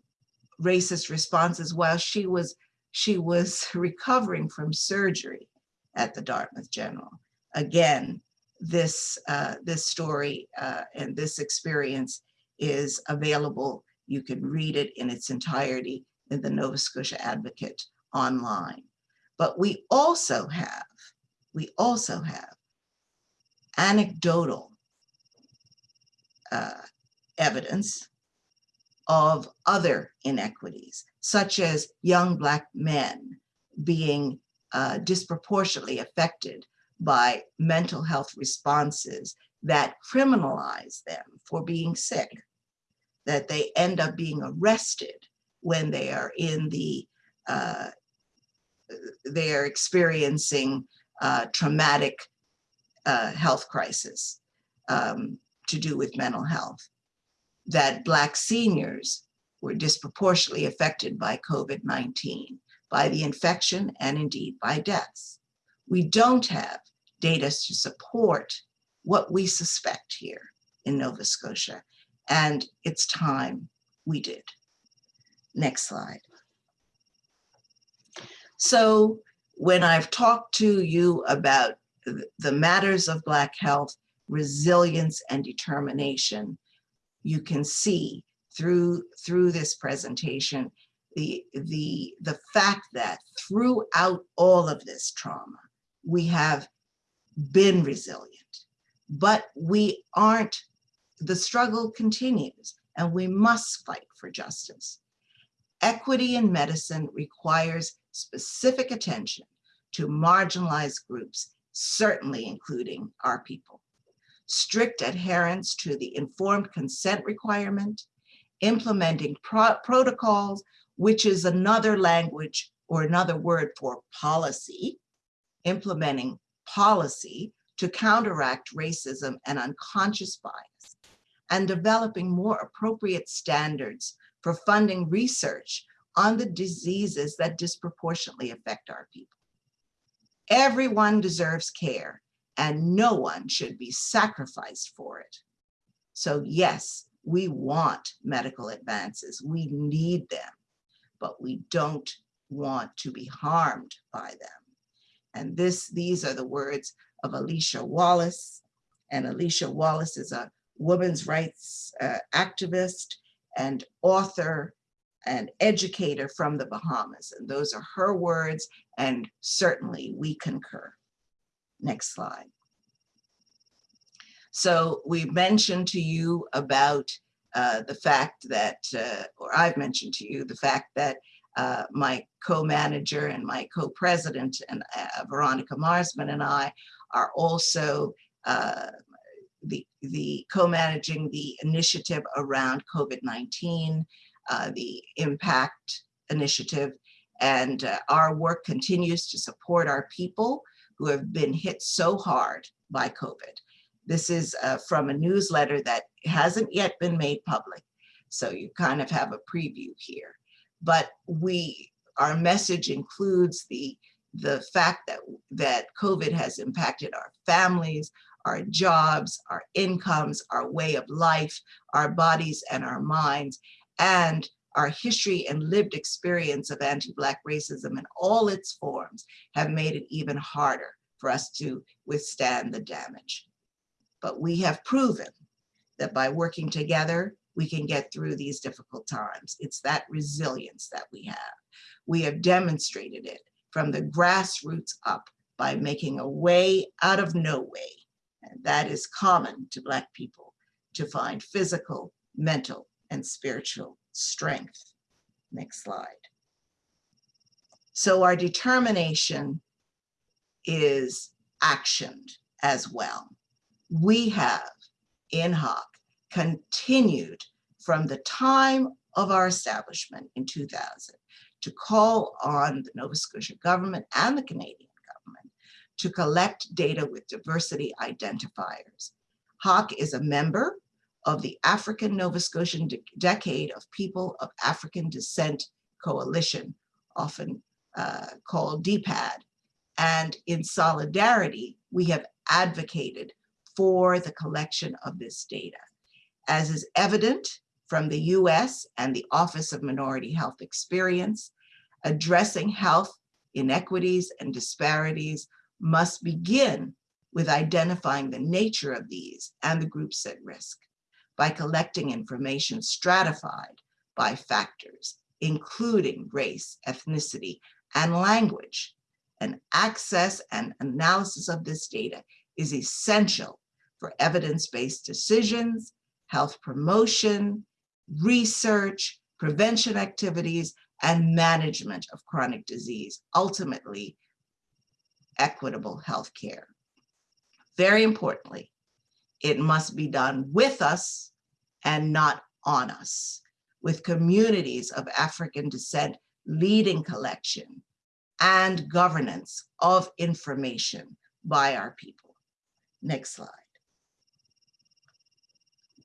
racist responses while she was she was recovering from surgery at the Dartmouth General. Again, this uh, this story uh, and this experience is available. You can read it in its entirety in the Nova Scotia Advocate online. But we also have, we also have anecdotal uh, evidence of other inequities, such as young Black men being uh, disproportionately affected by mental health responses that criminalize them for being sick, that they end up being arrested when they are in the, uh, they are experiencing uh, traumatic uh, health crisis um, to do with mental health that Black seniors were disproportionately affected by COVID-19, by the infection and indeed by deaths. We don't have data to support what we suspect here in Nova Scotia, and it's time we did. Next slide. So when I've talked to you about the matters of Black health, resilience and determination, you can see through through this presentation the the the fact that throughout all of this trauma we have been resilient but we aren't the struggle continues and we must fight for justice. Equity in medicine requires specific attention to marginalized groups certainly including our people strict adherence to the informed consent requirement, implementing pro protocols, which is another language or another word for policy, implementing policy to counteract racism and unconscious bias, and developing more appropriate standards for funding research on the diseases that disproportionately affect our people. Everyone deserves care and no one should be sacrificed for it. So yes, we want medical advances, we need them, but we don't want to be harmed by them. And this, these are the words of Alicia Wallace. And Alicia Wallace is a women's rights uh, activist and author and educator from the Bahamas. And those are her words, and certainly we concur. Next slide. So we mentioned to you about uh, the fact that, uh, or I've mentioned to you the fact that uh, my co-manager and my co-president and uh, Veronica Marsman and I are also uh, the, the co-managing the initiative around COVID-19, uh, the impact initiative, and our work continues to support our people who have been hit so hard by COVID. This is uh, from a newsletter that hasn't yet been made public. So you kind of have a preview here. But we, our message includes the, the fact that, that COVID has impacted our families, our jobs, our incomes, our way of life, our bodies and our minds, and our history and lived experience of anti-Black racism in all its forms have made it even harder for us to withstand the damage. But we have proven that by working together, we can get through these difficult times. It's that resilience that we have. We have demonstrated it from the grassroots up by making a way out of no way. And that is common to Black people to find physical, mental, and spiritual strength. Next slide. So our determination is actioned as well. We have in HAAC continued from the time of our establishment in 2000 to call on the Nova Scotia government and the Canadian government to collect data with diversity identifiers. HAAC is a member of the African Nova Scotian De Decade of People of African Descent Coalition, often uh, called DPAD. And in solidarity, we have advocated for the collection of this data. As is evident from the US and the Office of Minority Health Experience, addressing health inequities and disparities must begin with identifying the nature of these and the groups at risk by collecting information stratified by factors, including race, ethnicity, and language. And access and analysis of this data is essential for evidence-based decisions, health promotion, research, prevention activities, and management of chronic disease, ultimately equitable health care. Very importantly, it must be done with us and not on us, with communities of African descent leading collection and governance of information by our people. Next slide.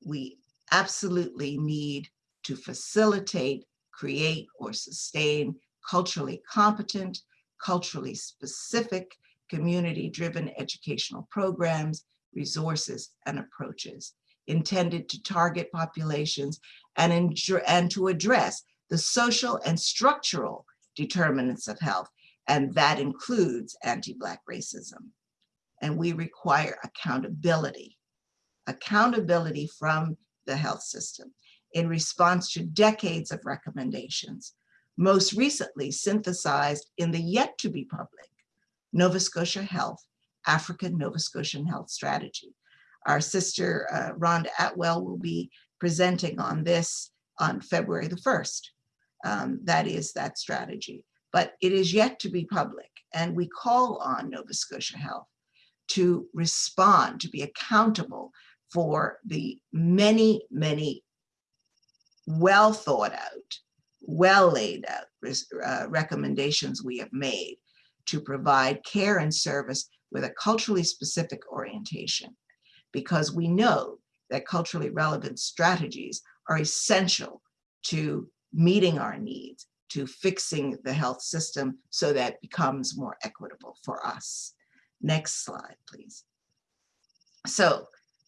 We absolutely need to facilitate, create, or sustain culturally competent, culturally specific, community-driven educational programs resources, and approaches intended to target populations and, and to address the social and structural determinants of health, and that includes anti-Black racism. And we require accountability, accountability from the health system in response to decades of recommendations, most recently synthesized in the yet to be public Nova Scotia Health African Nova Scotian Health Strategy. Our sister uh, Rhonda Atwell will be presenting on this on February the 1st. Um, that is that strategy, but it is yet to be public. And we call on Nova Scotia Health to respond, to be accountable for the many, many well thought out, well laid out uh, recommendations we have made to provide care and service with a culturally specific orientation because we know that culturally relevant strategies are essential to meeting our needs, to fixing the health system so that it becomes more equitable for us. Next slide, please. So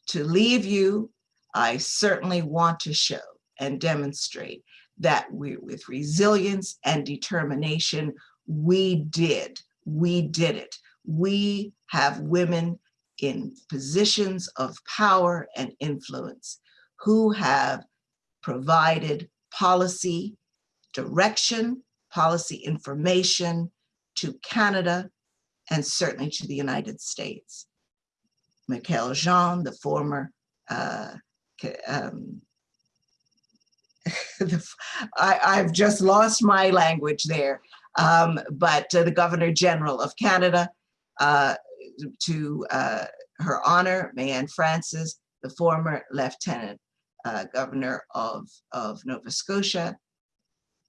to leave you, I certainly want to show and demonstrate that we, with resilience and determination, we did, we did it we have women in positions of power and influence who have provided policy direction, policy information to Canada and certainly to the United States. Michaëlle Jean, the former, uh, um, I, have just lost my language there, um, but uh, the Governor General of Canada, uh, to uh, her honor, Mayann Francis, the former Lieutenant uh, Governor of, of Nova Scotia,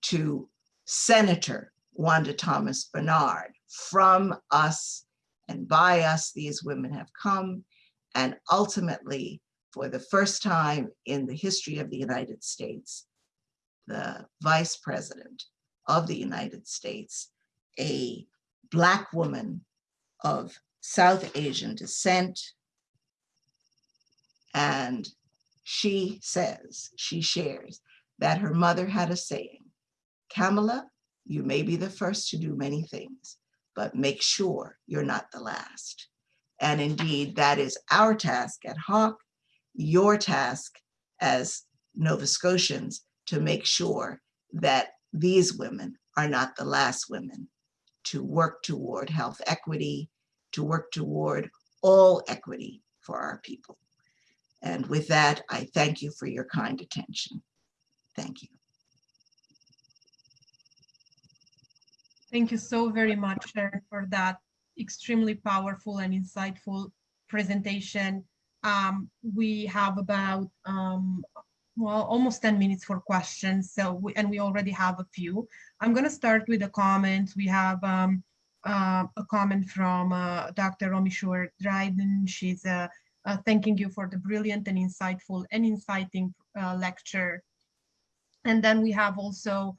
to Senator Wanda Thomas Bernard. From us and by us, these women have come, and ultimately, for the first time in the history of the United States, the Vice President of the United States, a Black woman of South Asian descent, And she says, she shares that her mother had a saying, Kamala, you may be the first to do many things, but make sure you're not the last. And indeed, that is our task at HAAC, your task as Nova Scotians to make sure that these women are not the last women to work toward health equity, to work toward all equity for our people. And with that, I thank you for your kind attention. Thank you. Thank you so very much, Sharon, for that extremely powerful and insightful presentation. Um, we have about, um, well, almost 10 minutes for questions. So, we, and we already have a few. I'm going to start with a comment. We have um, uh, a comment from uh, Dr. Romy Schuer Dryden. She's uh, uh, thanking you for the brilliant and insightful and inciting uh, lecture. And then we have also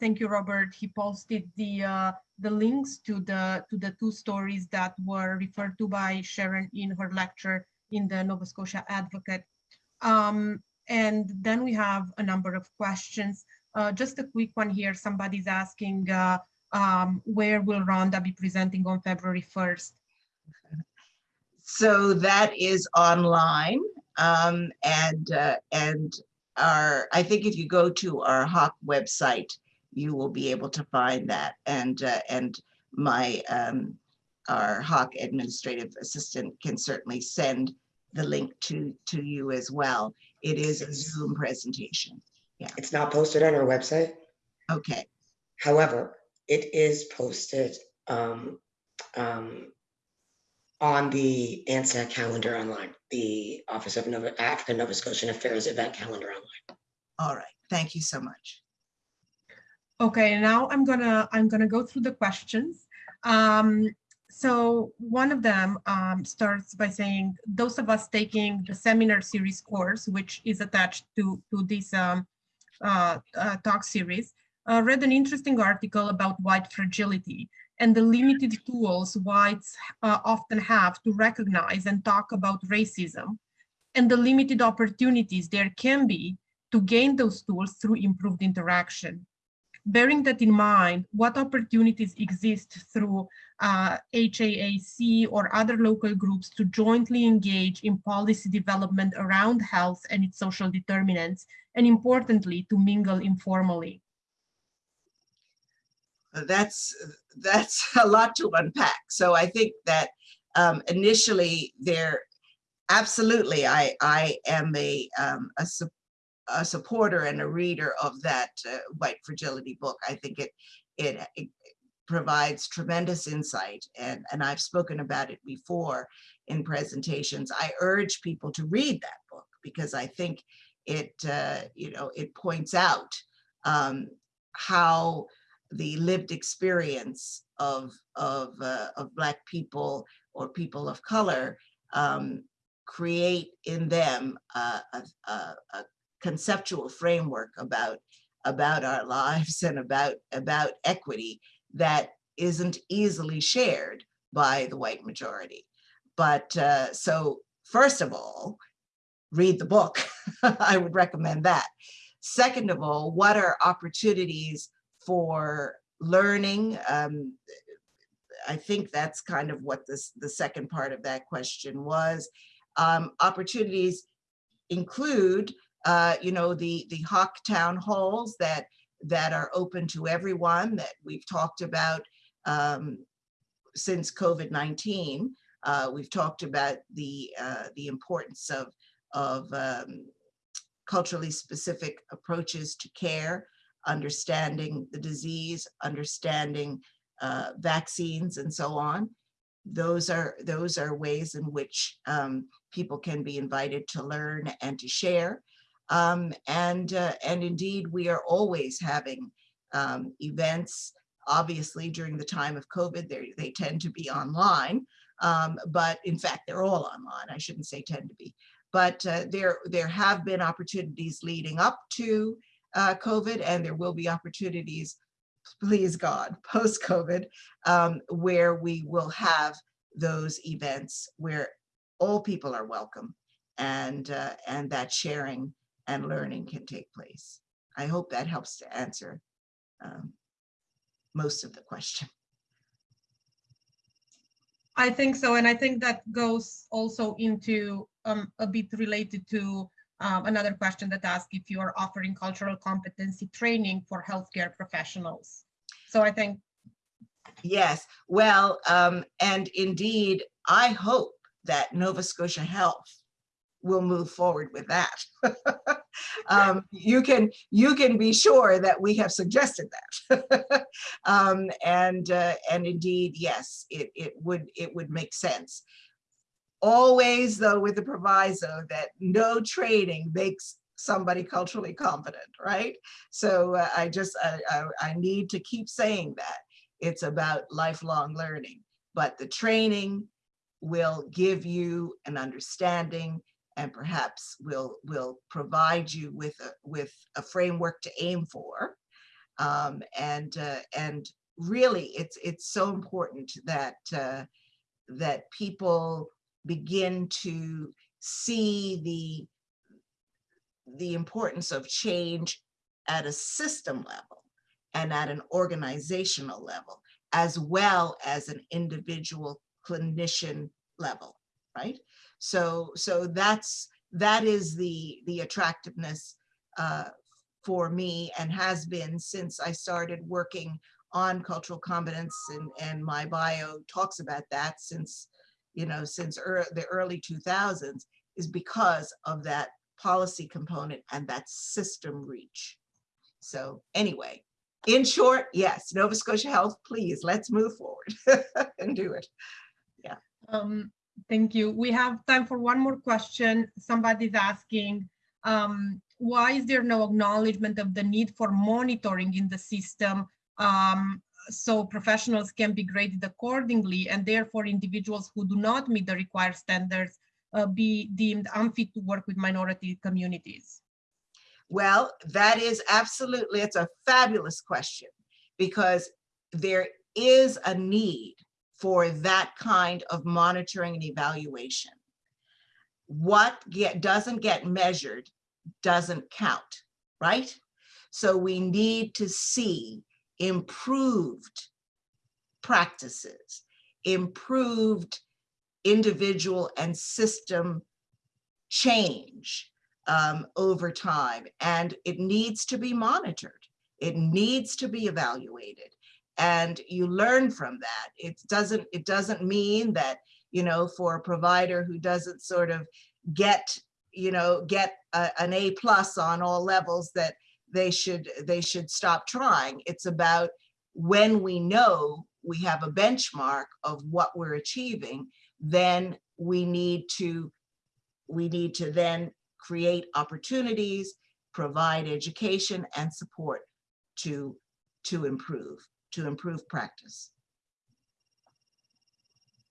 thank you, Robert. He posted the the links to the to the two stories that were referred to by Sharon in her lecture in the Nova Scotia Advocate. Um, and then we have a number of questions. Uh, just a quick one here. Somebody's asking, uh, um, where will Rhonda be presenting on February 1st? So that is online um, and uh, and our, I think if you go to our HAAC website, you will be able to find that. And, uh, and my, um, our HAAC administrative assistant can certainly send the link to, to you as well. It is a Zoom presentation. Yeah, It's not posted on our website. Okay, However, it is posted um, um, on the ANSA calendar online, the Office of Nova, African Nova Scotian Affairs event calendar online. all right. Thank you so much. Okay, now I'm gonna I'm gonna go through the questions. Um, so one of them um, starts by saying those of us taking the seminar series course, which is attached to to this um, uh, uh, talk series, uh, read an interesting article about white fragility and the limited tools whites uh, often have to recognize and talk about racism and the limited opportunities there can be to gain those tools through improved interaction. Bearing that in mind, what opportunities exist through uh, HAAC or other local groups to jointly engage in policy development around health and its social determinants, and importantly, to mingle informally? That's, that's a lot to unpack. So I think that um, initially there, absolutely, I, I am a, um, a, su- a supporter and a reader of that uh, White Fragility book. I think it, it, it provides tremendous insight and, and I've spoken about it before in presentations. I urge people to read that book because I think it, uh, you know, it points out um, how the lived experience of, of, uh, of Black people or people of color um, create in them a, a, a, conceptual framework about, about our lives and about, about equity that isn't easily shared by the white majority. But uh, so first of all, read the book. I would recommend that. Second of all, what are opportunities for learning. Um, I think that's kind of what this, the second part of that question was. Um, opportunities include, uh, you know, the, the HAAC town halls that, that are open to everyone that we've talked about um, since COVID-19. Uh, we've talked about the, uh, the importance of, of um, culturally specific approaches to care understanding the disease, understanding uh, vaccines and so on. Those are, those are ways in which um, people can be invited to learn and to share. Um, and, uh, and indeed, we are always having um, events, obviously during the time of COVID, they tend to be online, um, but in fact, they're all online. I shouldn't say tend to be, but uh, there, there have been opportunities leading up to uh, COVID and there will be opportunities, please God, post-COVID, um, where we will have those events where all people are welcome and, uh, and that sharing and learning can take place. I hope that helps to answer um, most of the question. I think so, and I think that goes also into um, a bit related to um, another question that asks if you are offering cultural competency training for healthcare professionals. So I think, Yes, well, um, and indeed, I hope that Nova Scotia Health will move forward with that. um, you can you can be sure that we have suggested that, um, and uh, and indeed, yes, it it would it would make sense. Always, though, with the proviso that no training makes somebody culturally competent, right? So uh, I just I, I, I need to keep saying that it's about lifelong learning, but the training will give you an understanding and perhaps will will provide you with a with a framework to aim for um, and uh, and really it's it's so important that uh, that people begin to see the the importance of change at a system level and at an organizational level as well as an individual clinician level right? So, so that's, that is the, the attractiveness uh, for me and has been since I started working on cultural competence and, and my bio talks about that since, you know, since ear the early 2000s is because of that policy component and that system reach. So anyway, in short, yes, Nova Scotia Health, please, let's move forward and do it. um, Thank you. We have time for one more question. Somebody's asking, um, why is there no acknowledgement of the need for monitoring in the system um, so professionals can be graded accordingly and therefore individuals who do not meet the required standards uh, be deemed unfit to work with minority communities? Well, that is absolutely, it's a fabulous question because there is a need for that kind of monitoring and evaluation. What get, doesn't get measured doesn't count, right? So we need to see improved practices, improved individual and system change um, over time. And it needs to be monitored. It needs to be evaluated and you learn from that. It doesn't, it doesn't mean that, you know, for a provider who doesn't sort of get, you know, get a, an A plus on all levels that they should, they should stop trying. It's about when we know we have a benchmark of what we're achieving, then we need to, we need to then create opportunities, provide education and support to, to improve to improve practice.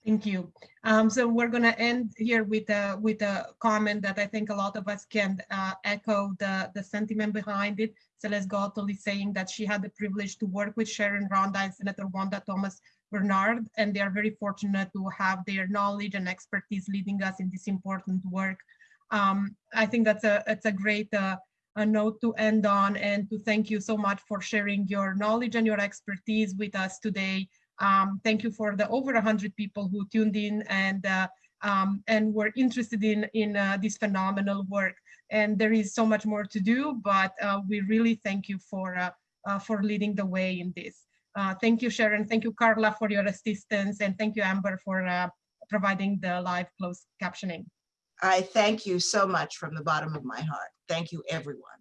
Thank you. Um, so we're going to end here with a with a comment that I think a lot of us can uh, echo the the sentiment behind it. Celeste Gottel is saying that she had the privilege to work with Sharon Rhonda and Senator Wanda Thomas Bernard, and they are very fortunate to have their knowledge and expertise leading us in this important work. Um, I think that's a it's a great uh, a note to end on and to thank you so much for sharing your knowledge and your expertise with us today. Um, thank you for the over 100 people who tuned in and uh, um, and were interested in, in uh, this phenomenal work. And there is so much more to do, but uh, we really thank you for, uh, uh, for leading the way in this. Uh, thank you, Sharon. Thank you, Carla, for your assistance. And thank you, Amber, for providing the live closed captioning. I thank you so much from the bottom of my heart. Thank you, everyone.